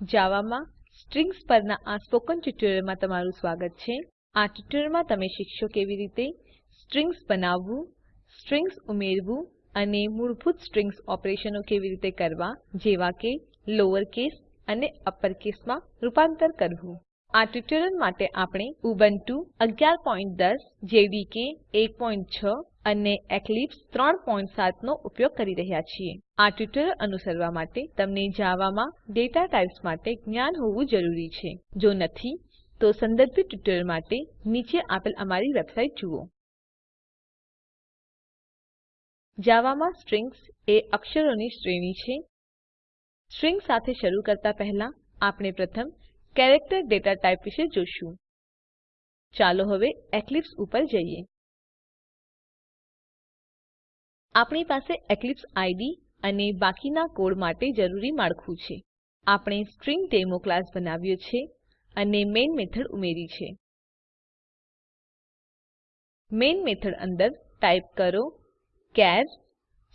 જાવામાં સ્ટ્રિંગ્સ પરના આ સ્પોકન ટ્યુટોરીયલમાં તમારું સ્વાગત છે. આ ટ્યુટોરીયલમાં તમે શીખશો કેવી રીતે સ્ટ્રિંગ્સ બનાવવું, સ્ટ્રિંગ્સ ઉમેરવું અને મૂળભૂત સ્ટ્રિંગ ઓપરેશનો કેવી રીતે કરવા, જેવા કે લોઅર કેસ અને અપર કેસમાં રૂપાંતર કરવું. આ ટ્યુટોરીયલ માટે આપણે ઉબુન્ટુ 1110 જેડીકે 16 અને એક્લિપ્સ 37 નો ઉપયોગ કરી રહ્યા છીએ. આ ટ્યુટોરીયલ અનુસરવા માટે તમને જાવામાં ડેટા ટાઇપ્સ માટે જ્ઞાન હોવું જરૂરી છે. જો નથી, તો સંદર્ભિત ટ્યુટોરીયલ માટે નીચે આપેલ અમારી વેબસાઇટ જુઓ. જાવામાં સ્ટ્રિંગ્સ એ અક્ષરોની શ્રેણી છે. સ્ટ્રિંગ સાથે શરૂ કરતા પહેલા આપણે પ્રથમ કેરેક્ટર ડેટા ટાઇપ વિશે જોશું. ચાલો હવે એક્લિપ્સ ઉપર જઈએ. આપણી પાસે એક્લિપ્સ આઈડી અને બાકીના કોડ માટે જરૂરી માળખું છે. આપણે સ્ટ્રિંગડેમો ક્લાસ બનાવ્યો છે અને મેઇન મેથડ ઉમેરી છે. મેઇન મેથડ અંદર ટાઈપ કરો ચાર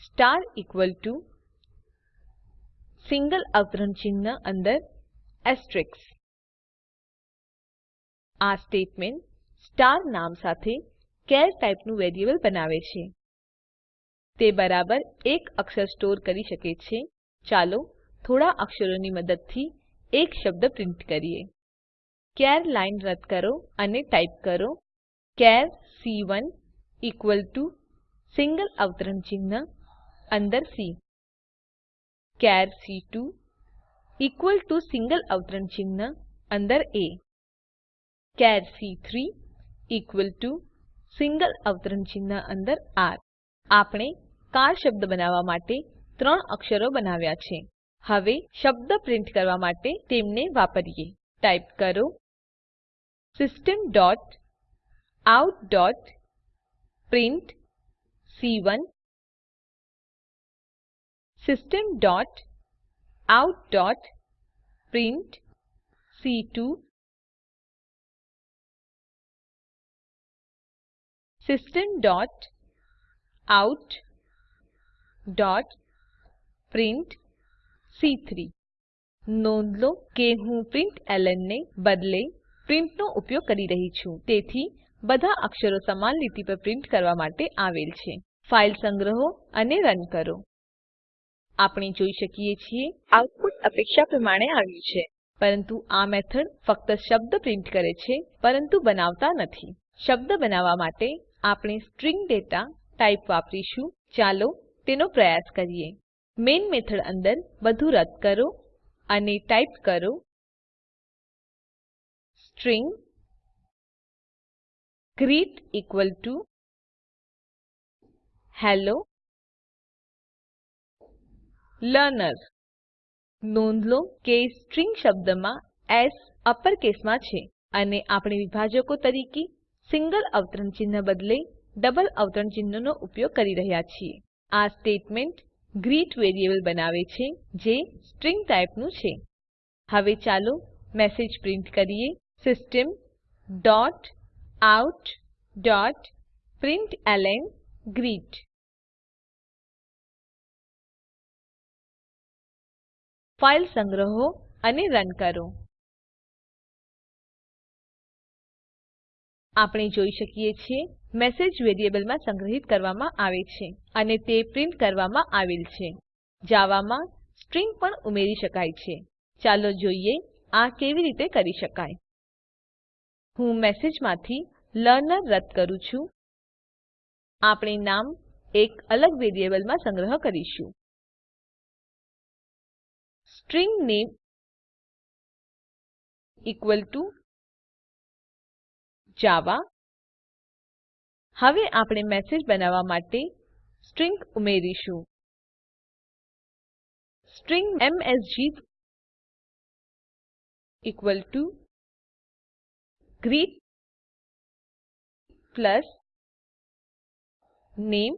સ્ટાર ઇકવલ ટુ સિંગલ અવતરણ ચિહ્ન અંદર એસ્ટેરિસ્ક આ સ્ટેટમેન્ટ સ્ટાર નામ સાથે ચાર ટાઇપનું વેરિયેબલ બનાવે છે. તે બરાબર એક અક્ષર સ્ટોર કરી શકે છે. ચાલો થોડા અક્ષરોની મદદથી એક શબ્દ પ્રિન્ટ કરીએ. ચાર લાઈન રદ કરો અને ટાઈપ કરો. ચાર સી1 ઇકવલ ટુ સિંગલ અવતરણ ચિહ્ન અંદર સી. ચાર સી2 ઇકવલ ટુ સિંગલ અવતરણ ચિહ્ન અંદર એ. ચાર સી3 ઇકવલ ટુ સિંગલ અવતરણ ચિહ્ન અંદર આર. આપણે કાર શબ્દ બનાવવા માટે ત્રણ અક્ષરો બનાવ્યા છે. હવે શબ્દ પ્રિન્ટ કરવા માટે તેમને વાપરીએ. ટાઈપ કરો system dot out dot print સી1 system dot out dot print સી2 system dot out dot print સી3 નોંધ લો કે હું પ્રિન્ટલન ને બદલે પ્રિન્ટ નો ઉપયોગ કરી રહી છું. તેથી, બધા અક્ષરો સમાન લીટી પર પ્રિન્ટ કરવા માટે આવેલ છે. ફાઈલ સંગ્રહો અને રન કરો. આપણે જોઈ શકીએ છીએ, આઉટપુટ અપેક્ષા પ્રમાણે આવ્યું છે. પરંતુ આ મેથડ ફક્ત શબ્દ પ્રિન્ટ કરે છે, પરંતુ બનાવતા નથી. શબ્દ બનાવવા માટે આપણે સ્ટ્રિંગ ડેટા ટાઇપ વાપરીશું. ચાલો તેનો પ્રયાસ કરીએ. મેઇન મેથડ અંદર બધું રદ કરો અને ટાઈપ કરો. String greet equal to hello learner નોંધ લો કે સ્ટ્રિંગ શબ્દમાં એસ અપરકેસમાં છે અને આપણે વિભાજકો તરીકે સિંગલ અવતરણ ચિહ્ન બદલે ડબલ અવતરણ ચિહ્નનો ઉપયોગ કરી રહ્યા છીએ. આ સ્ટેટમેન્ટ ગ્રીટ વેરિયેબલ બનાવે છે જે સ્ટ્રીંગ ટાઇપનું છે. હવે ચાલો મેસેજ પ્રિન્ટ કરીએ. System dot out dot println greet. File સંગ્રહો અને રન કરો. આપણે જોઈ શકીએ છીએ મેસેજ વેરિયેબલમાં સંગ્રહિત કરવામાં આવે છે અને તે પ્રિન્ટ કરવામાં આવેલ છે. જાવામાં સ્ટ્રિંગ પણ ઉમેરી શકાય છે. ચાલો જોઈએ આ કેવી રીતે કરી શકાય. હું મેસેજમાંથી લર્નર રદ કરું છું. આપણે નામ એક અલગ વેરિયેબલમાં સંગ્રહ કરીશું. સ્ટ્રિંગ નામે ઇકવલ ટુ જાવા હવે આપણે મેસેજ બનાવવા માટે સ્ટ્રિંગ ઉમેરીશું. String MSG equal to greet plus name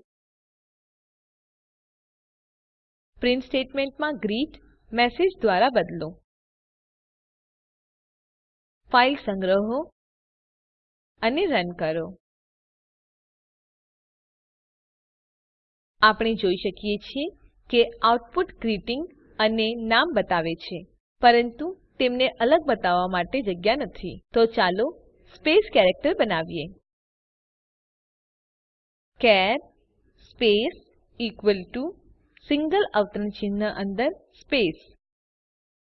print સ્ટેટમેન્ટમાં ગ્રીટ મેસેજ દ્વારા બદલો. ફાઇલ સંગ્રહો. અને રન કરો. આપણે જોઈ શકીએ છીએ કે આઉટપુટ ગ્રીટિંગ અને નામ બતાવે છે, પરંતુ તેમને અલગ બતાવવા માટે જગ્યા નથી. તો ચાલો સ્પેસ કેરેક્ટર બનાવીએ. ચાર સ્પેસ ઇકવલ ટુ સિંગલ અવતરણ ચિહ્ન અંદર સ્પેસ.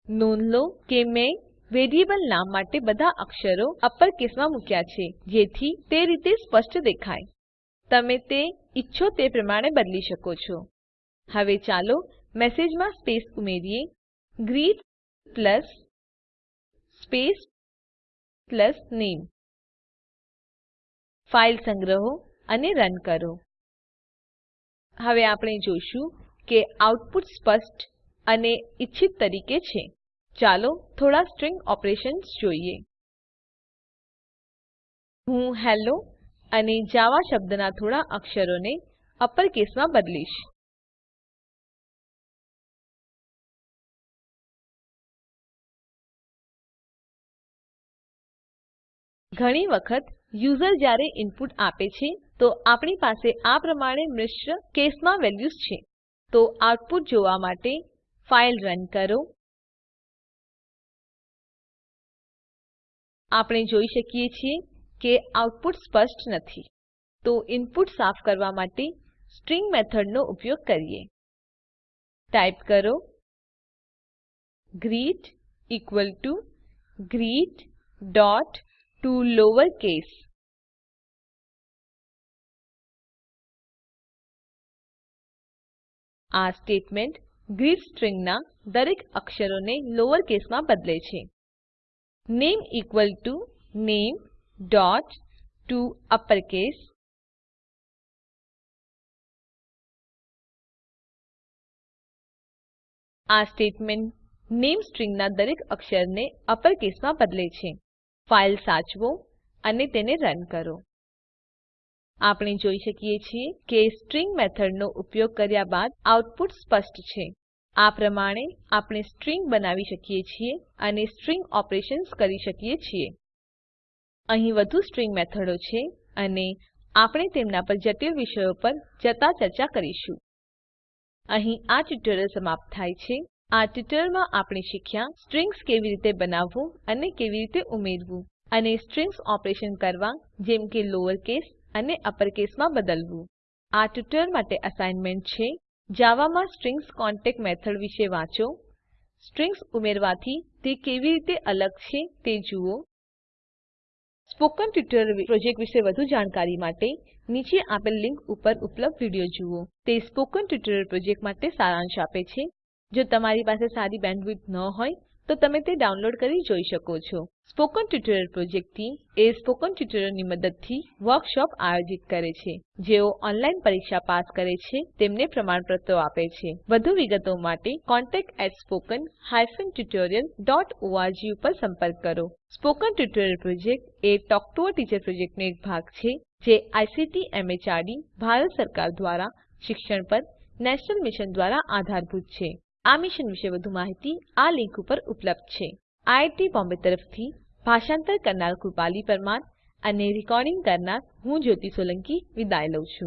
નોંધ લો કે મેં વેરિયેબલ નામ માટે બધા અક્ષરો અપર કેસમાં મૂક્યા છે, જેથી તે રીતે સ્પષ્ટ દેખાય. તમે તે ઈચ્છો તે પ્રમાણે બદલી શકો છો. હવે ચાલો મેસેજમાં સ્પેસ ઉમેરીએ. ગ્રીટ પ્લસ સ્પેસ પ્લસ નામે. ફાઇલ સંગ્રહો અને રન કરો. હવે આપણે જોશું કે આઉટપુટ સ્પષ્ટ અને ઇચ્છિત તરીકે છે. ચાલો થોડા સ્ટ્રીંગ ઓપરેશન્સ જોઈએ. હું હેલ્લો અને જાવા શબ્દના થોડા અક્ષરોને અપર કેસમાં બદલીશ. ઘણી વખત યુઝર જ્યારે ઇનપુટ આપે છે, તો આપણી પાસે આ પ્રમાણે મિશ્ર કેસમાં વેલ્યુઝ છે. તો આઉટપુટ જોવા માટે ફાઇલ રન કરો. આપણે જોઈ શકીએ છીએ કે આઉટપુટ સ્પષ્ટ નથી. તો ઇનપુટ સાફ કરવા માટે સ્ટ્રીંગ મેથડનો ઉપયોગ કરીએ. ટાઈપ કરો. Greet equal to greet dot to lower case આ સ્ટેટમેન્ટ ગ્રીટ સ્ટ્રીંગના દરેક અક્ષરોને લોવર કેસમાં બદલે છે. નામે ઇકવલ ટુ નામે ડોટ ટોઅપરકેસ આ સ્ટેટમેન્ટ નામે સ્ટ્રીંગના દરેક અક્ષરને અપર કેસમાં બદલે છે. ફાઈલ સાચવો અને તેને રન કરો. આપણે જોઈ શકીએ છીએ કે સ્ટ્રીંગ મેથડનો ઉપયોગ કર્યા બાદ આઉટપુટ સ્પષ્ટ છે. આ પ્રમાણે આપણે સ્ટ્રિંગ બનાવી શકીએ છીએ અને સ્ટ્રિંગ ઓપરેશન્સ કરી શકીએ છીએ. અહીં વધુ સ્ટ્રિંગ મેથડો છે અને આપણે તેમના પર જટિલ વિષયો પર જતા ચર્ચા કરીશું. અહીં આ ટ્યુટોરીયલ સમાપ્ત થાય છે. આ ટ્યુટોરીયલમાં આપણે શીખ્યા સ્ટ્રિંગ્સ કેવી રીતે બનાવવું અને કેવી રીતે ઉમેરવું અને સ્ટ્રિંગ્સ ઓપરેશન કરવા જેમ કે લોઅર કેસ અને અપર કેસમાં બદલવું. આ ટ્યુટોરીયલ માટે અસાઇનમેન્ટ છે. જાવામાં સ્ટ્રિંગ્સ કોન્ટેક્ટ મેથડ વિશે વાંચો. સ્ટ્રિંગ્સ ઉમેરવાથી તે કેવી રીતે અલગ છે તે જુઓ. સ્પોકન ટ્યુટોરિયલ પ્રોજેક્ટ વિશે વધુ જાણકારી માટે નીચે આપેલ લિંક ઉપર ઉપલબ્ધ વીડિયો જુઓ. તે સ્પોકન ટ્યુટોરિયલ પ્રોજેક્ટ માટે સારાંશ આપે છે. જો તમારી પાસે સારી બેન્ડવિડ્થ ન હોય તો તમે તે ડાઉનલોડ કરી જોઈ શકો છો. સ્પોકન ટ્યુટોરિયલ પ્રોજેક્ટ ટીમ એ સ્પોકન ટ્યુટોરિયલની મદદથી વર્કશોપ આયોજિત કરે છે. જેઓ ઓનલાઈન પરીક્ષા પાસ કરે છે, તેમને પ્રમાણપત્રો આપે છે. વધુ વિગતો માટે contactspoken tutorialorg ઉપર સંપર્ક કરો. સ્પોકન ટ્યુટોરિયલ પ્રોજેક્ટ એ ટોક ટુ અ ટીચર પ્રોજેક્ટનો એક ભાગ છે, જે આઈસીટી એમએચઆરડી, ભારત સરકાર દ્વારા શિક્ષણ પર નેશનલ મિશન દ્વારા આધારભૂત છે. આ મિશન વિશે વધુ માહિતી આ લીંક ઉપર ઉપલબ્ધ છે. આઈઆઈટી બોમ્બે તરફથી ભાષાંતર કરનાર કૃપાલી પરમાર અને રેકોર્ડીંગ કરનાર હું જ્યોતિ સોલંકી વિદાય લઉં છું.